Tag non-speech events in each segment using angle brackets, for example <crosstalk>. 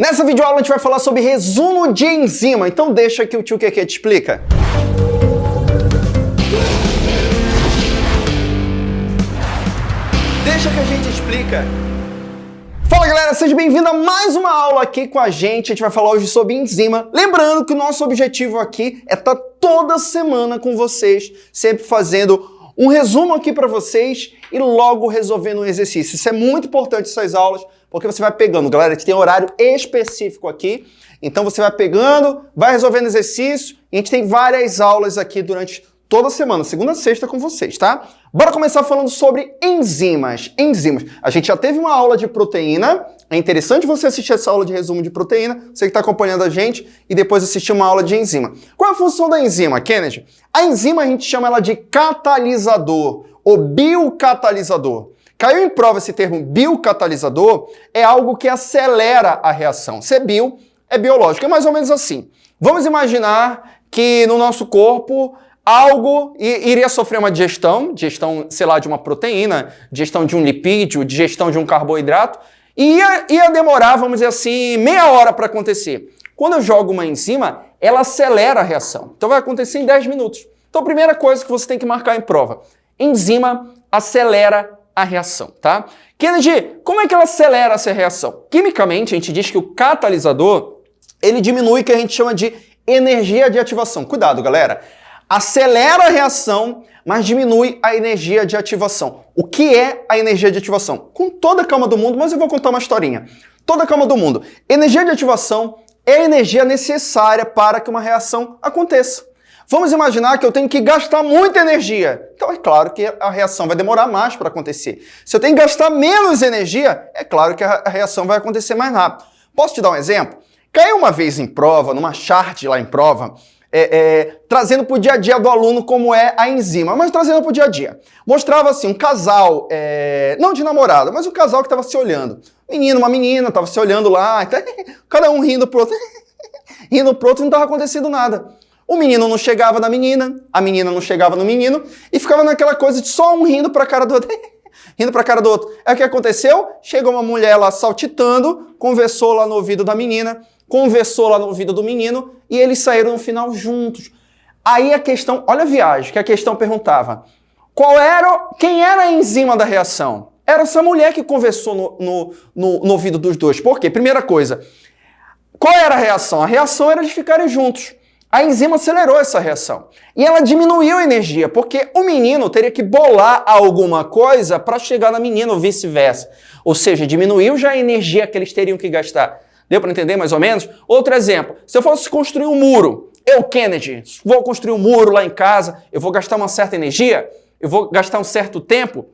Nessa videoaula a gente vai falar sobre resumo de enzima, então deixa que o tio Keke te explica. Deixa que a gente explica. Fala galera, seja bem-vindo a mais uma aula aqui com a gente. A gente vai falar hoje sobre enzima. Lembrando que o nosso objetivo aqui é estar tá toda semana com vocês, sempre fazendo um resumo aqui para vocês e logo resolvendo um exercício. Isso é muito importante essas aulas, porque você vai pegando. Galera, gente tem horário específico aqui, então você vai pegando, vai resolvendo exercício, e a gente tem várias aulas aqui durante toda semana, segunda a sexta com vocês, tá? Bora começar falando sobre enzimas. Enzimas. A gente já teve uma aula de proteína, é interessante você assistir essa aula de resumo de proteína, você que está acompanhando a gente, e depois assistir uma aula de enzima. Qual é a função da enzima, Kennedy? A enzima a gente chama ela de catalisador, ou biocatalisador. Caiu em prova esse termo biocatalisador, é algo que acelera a reação. Se é bio, é biológico. É mais ou menos assim. Vamos imaginar que no nosso corpo algo iria sofrer uma digestão, digestão, sei lá, de uma proteína, digestão de um lipídio, digestão de um carboidrato, e ia, ia demorar, vamos dizer assim, meia hora para acontecer. Quando eu jogo uma enzima, ela acelera a reação. Então vai acontecer em 10 minutos. Então, a primeira coisa que você tem que marcar em prova, enzima acelera a reação, tá? Kennedy, como é que ela acelera essa reação? Quimicamente, a gente diz que o catalisador, ele diminui o que a gente chama de energia de ativação. Cuidado, galera. Acelera a reação, mas diminui a energia de ativação. O que é a energia de ativação? Com toda a calma do mundo, mas eu vou contar uma historinha. Toda a calma do mundo. Energia de ativação é a energia necessária para que uma reação aconteça. Vamos imaginar que eu tenho que gastar muita energia. Então é claro que a reação vai demorar mais para acontecer. Se eu tenho que gastar menos energia, é claro que a reação vai acontecer mais rápido. Posso te dar um exemplo? Caiu uma vez em prova, numa chart lá em prova, é, é, trazendo para o dia a dia do aluno como é a enzima, mas trazendo para o dia a dia. Mostrava assim, um casal, é, não de namorado, mas um casal que estava se olhando. Menino, uma menina, estava se olhando lá, <laughs> cada um rindo pro outro, <laughs> rindo pro outro, não estava acontecendo nada. O menino não chegava na menina, a menina não chegava no menino, e ficava naquela coisa de só um rindo para a cara do outro. <laughs> rindo para a cara do outro. É o que aconteceu? Chegou uma mulher lá saltitando, conversou lá no ouvido da menina, conversou lá no ouvido do menino, e eles saíram no final juntos. Aí a questão, olha a viagem, que a questão perguntava, qual era, quem era a enzima da reação? Era essa mulher que conversou no, no, no, no ouvido dos dois. Por quê? Primeira coisa, qual era a reação? A reação era de ficarem juntos. A enzima acelerou essa reação. E ela diminuiu a energia, porque o menino teria que bolar alguma coisa para chegar na menina ou vice-versa. Ou seja, diminuiu já a energia que eles teriam que gastar. Deu para entender mais ou menos? Outro exemplo, se eu fosse construir um muro, eu, Kennedy, vou construir um muro lá em casa, eu vou gastar uma certa energia, eu vou gastar um certo tempo.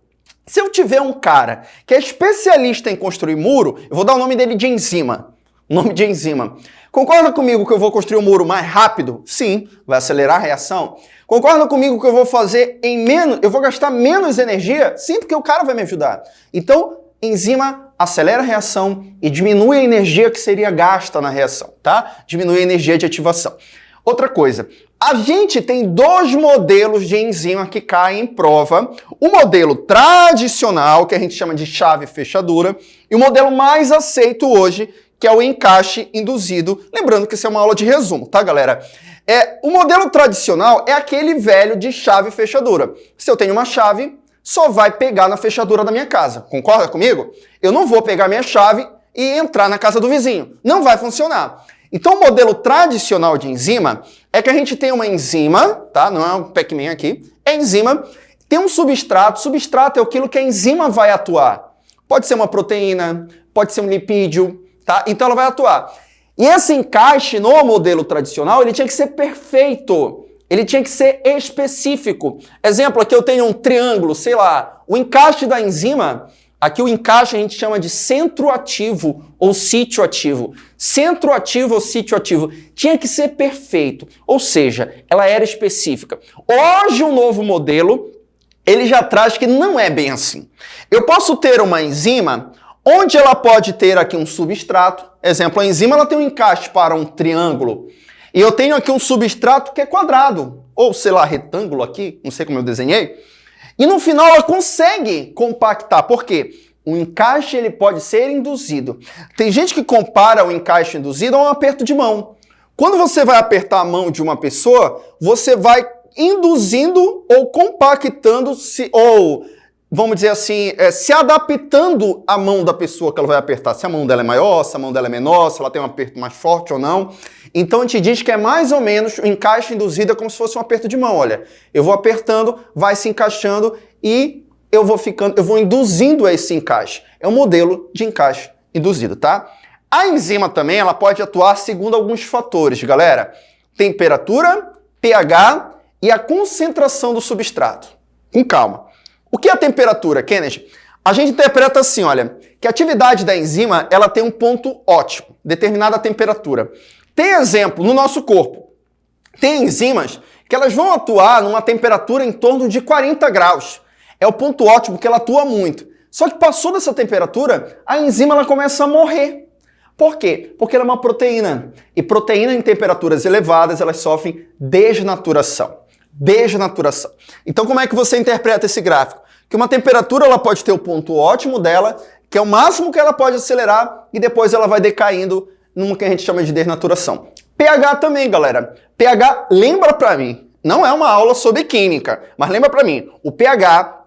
Se eu tiver um cara que é especialista em construir muro, eu vou dar o nome dele de enzima. Nome de enzima. Concorda comigo que eu vou construir um muro mais rápido? Sim, vai acelerar a reação. Concorda comigo que eu vou fazer em menos, eu vou gastar menos energia? Sim, porque o cara vai me ajudar. Então, enzima acelera a reação e diminui a energia que seria gasta na reação, tá? Diminui a energia de ativação. Outra coisa, a gente tem dois modelos de enzima que caem em prova. O modelo tradicional, que a gente chama de chave fechadura, e o modelo mais aceito hoje, que é o encaixe induzido. Lembrando que isso é uma aula de resumo, tá, galera? É, o modelo tradicional é aquele velho de chave fechadura. Se eu tenho uma chave, só vai pegar na fechadura da minha casa. Concorda comigo? Eu não vou pegar minha chave e entrar na casa do vizinho. Não vai funcionar. Então, o modelo tradicional de enzima é que a gente tem uma enzima, tá? Não é um Pac-Man aqui. É enzima, tem um substrato. Substrato é aquilo que a enzima vai atuar. Pode ser uma proteína, pode ser um lipídio, tá? Então ela vai atuar. E esse encaixe no modelo tradicional, ele tinha que ser perfeito. Ele tinha que ser específico. Exemplo, aqui eu tenho um triângulo, sei lá, o encaixe da enzima, aqui o encaixe a gente chama de centro ativo ou sítio ativo. Centro ativo ou sítio ativo tinha que ser perfeito, ou seja, ela era específica. Hoje um novo modelo, ele já traz que não é bem assim. Eu posso ter uma enzima onde ela pode ter aqui um substrato. Exemplo, a enzima ela tem um encaixe para um triângulo. E eu tenho aqui um substrato que é quadrado, ou sei lá, retângulo aqui, não sei como eu desenhei. E no final ela consegue compactar. Por quê? O encaixe ele pode ser induzido. Tem gente que compara o encaixe induzido a um aperto de mão. Quando você vai apertar a mão de uma pessoa, você vai induzindo ou compactando se ou vamos dizer assim, é, se adaptando à mão da pessoa que ela vai apertar. Se a mão dela é maior, se a mão dela é menor, se ela tem um aperto mais forte ou não. Então a gente diz que é mais ou menos o encaixe induzido é como se fosse um aperto de mão. Olha, eu vou apertando, vai se encaixando e eu vou ficando, eu vou induzindo esse encaixe. É um modelo de encaixe induzido, tá? A enzima também, ela pode atuar segundo alguns fatores, galera. Temperatura, pH e a concentração do substrato. Com calma. O que é a temperatura, Kennedy? A gente interpreta assim, olha, que a atividade da enzima, ela tem um ponto ótimo, determinada temperatura. Tem exemplo no nosso corpo. Tem enzimas que elas vão atuar numa temperatura em torno de 40 graus. É o ponto ótimo que ela atua muito. Só que passou dessa temperatura, a enzima ela começa a morrer. Por quê? Porque ela é uma proteína. E proteína em temperaturas elevadas, elas sofrem desnaturação. Desnaturação. Então como é que você interpreta esse gráfico? Que uma temperatura ela pode ter o ponto ótimo dela, que é o máximo que ela pode acelerar, e depois ela vai decaindo numa que a gente chama de desnaturação. pH também, galera. pH, lembra pra mim, não é uma aula sobre química, mas lembra pra mim, o pH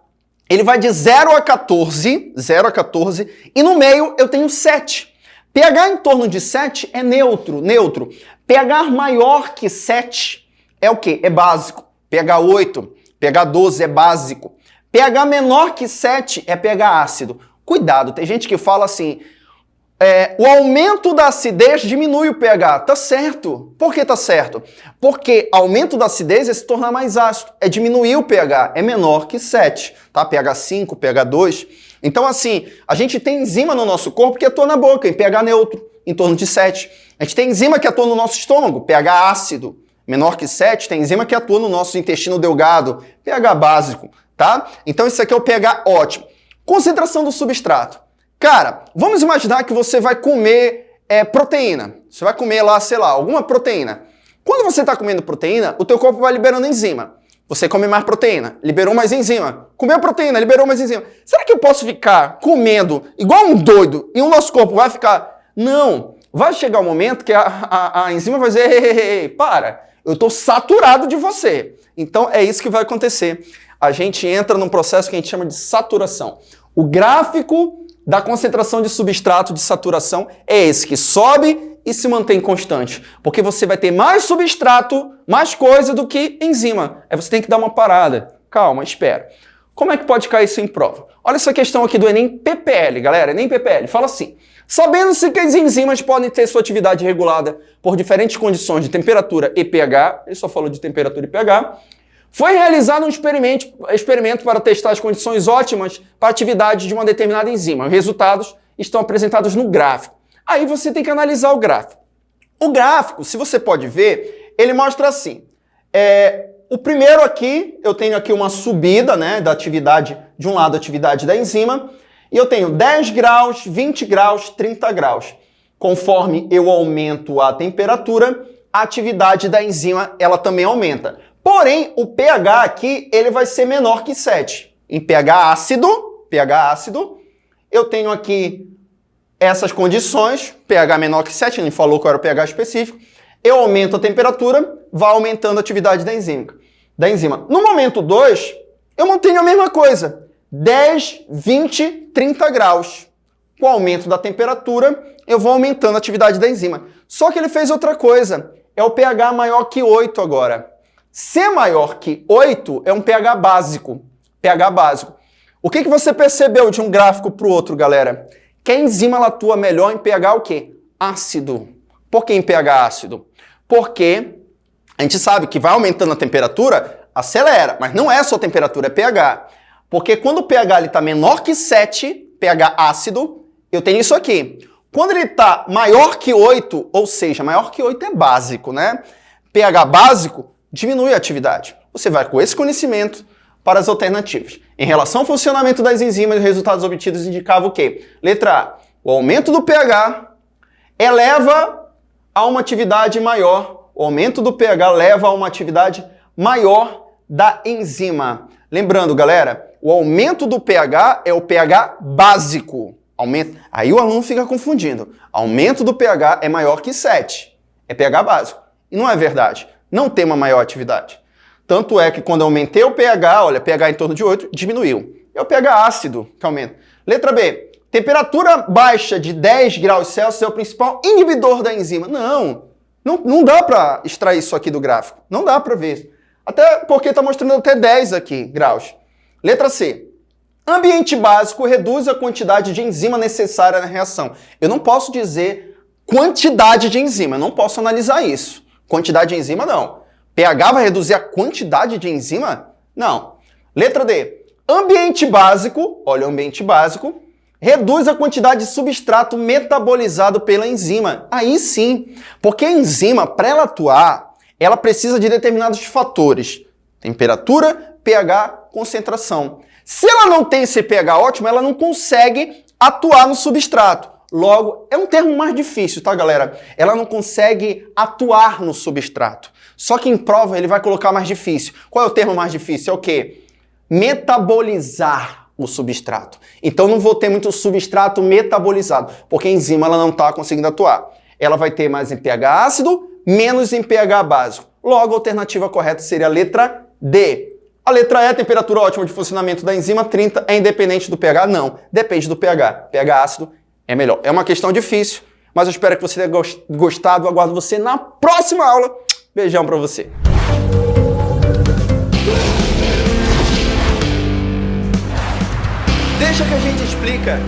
ele vai de 0 a 14, 0 a 14, e no meio eu tenho 7. pH em torno de 7 é neutro, neutro. pH maior que 7 é o quê? É básico. pH 8, pH 12 é básico. pH menor que 7 é pH ácido. Cuidado, tem gente que fala assim, é, o aumento da acidez diminui o pH. Tá certo. Por que tá certo? Porque aumento da acidez é se tornar mais ácido, é diminuir o pH, é menor que 7, tá? pH 5, pH 2. Então, assim, a gente tem enzima no nosso corpo que atua na boca, em pH neutro, em torno de 7. A gente tem enzima que atua no nosso estômago, pH ácido, menor que 7. Tem enzima que atua no nosso intestino delgado, pH básico, tá? Então, isso aqui é o pH ótimo. Concentração do substrato. Cara, vamos imaginar que você vai comer é, proteína. Você vai comer lá, sei lá, alguma proteína. Quando você está comendo proteína, o teu corpo vai liberando enzima. Você come mais proteína, liberou mais enzima. Comeu proteína, liberou mais enzima. Será que eu posso ficar comendo igual um doido e o nosso corpo vai ficar... Não, vai chegar o um momento que a, a, a enzima vai dizer, ei, ei, ei, para, eu estou saturado de você. Então é isso que vai acontecer. A gente entra num processo que a gente chama de saturação. O gráfico da concentração de substrato de saturação é esse, que sobe e se mantém constante. Porque você vai ter mais substrato, mais coisa do que enzima. Aí você tem que dar uma parada. Calma, espera. Como é que pode cair isso em prova? Olha essa questão aqui do Enem PPL, galera. Enem PPL. Fala assim. Sabendo-se que as enzimas podem ter sua atividade regulada por diferentes condições de temperatura e pH, ele só falou de temperatura e pH, foi realizado um experimento, experimento para testar as condições ótimas para a atividade de uma determinada enzima. Os resultados estão apresentados no gráfico. Aí você tem que analisar o gráfico. O gráfico, se você pode ver, ele mostra assim. É, o primeiro aqui, eu tenho aqui uma subida né, da atividade, de um lado a atividade da enzima, e eu tenho 10 graus, 20 graus, 30 graus. Conforme eu aumento a temperatura, a atividade da enzima ela também aumenta. Porém, o pH aqui ele vai ser menor que 7. Em pH ácido, pH ácido, eu tenho aqui essas condições, pH menor que 7, ele falou qual era o pH específico, eu aumento a temperatura, vai aumentando a atividade da enzima. Da enzima. No momento 2, eu mantenho a mesma coisa, 10, 20, 30 graus. Com o aumento da temperatura, eu vou aumentando a atividade da enzima. Só que ele fez outra coisa, é o pH maior que 8 agora. C maior que 8 é um pH básico. pH básico. O que, que você percebeu de um gráfico para o outro, galera? Que a enzima ela atua melhor em pH o quê? Ácido. Por que em pH ácido? Porque a gente sabe que vai aumentando a temperatura, acelera, mas não é só temperatura, é pH. Porque quando o pH está menor que 7, pH ácido, eu tenho isso aqui. Quando ele está maior que 8, ou seja, maior que 8 é básico, né? pH básico, diminui a atividade. Você vai com esse conhecimento para as alternativas. Em relação ao funcionamento das enzimas, os resultados obtidos indicavam o quê? Letra A. O aumento do pH eleva a uma atividade maior. O aumento do pH leva a uma atividade maior da enzima. Lembrando, galera, o aumento do pH é o pH básico. Aí o aluno fica confundindo. Aumento do pH é maior que 7. É pH básico. E não é verdade. Não tem uma maior atividade. Tanto é que quando eu aumentei o pH, olha, pH em torno de 8, diminuiu. É o pH ácido que aumenta. Letra B. Temperatura baixa de 10 graus Celsius é o principal inibidor da enzima. Não, não, não dá para extrair isso aqui do gráfico. Não dá para ver. Até porque está mostrando até 10 aqui graus. Letra C. Ambiente básico reduz a quantidade de enzima necessária na reação. Eu não posso dizer quantidade de enzima, eu não posso analisar isso. Quantidade de enzima, não. pH vai reduzir a quantidade de enzima? Não. Letra D. Ambiente básico, olha o ambiente básico, reduz a quantidade de substrato metabolizado pela enzima. Aí sim, porque a enzima, para ela atuar, ela precisa de determinados fatores. Temperatura, pH, concentração. Se ela não tem esse pH ótimo, ela não consegue atuar no substrato. Logo, é um termo mais difícil, tá, galera? Ela não consegue atuar no substrato. Só que em prova ele vai colocar mais difícil. Qual é o termo mais difícil? É o quê? Metabolizar o substrato. Então não vou ter muito substrato metabolizado, porque a enzima ela não está conseguindo atuar. Ela vai ter mais em pH ácido, menos em pH básico. Logo, a alternativa correta seria a letra D. A letra E, temperatura ótima de funcionamento da enzima 30, é independente do pH? Não, depende do pH. pH ácido é melhor. É uma questão difícil, mas eu espero que você tenha gostado. Aguardo você na próxima aula. Beijão pra você. Deixa que a gente explica.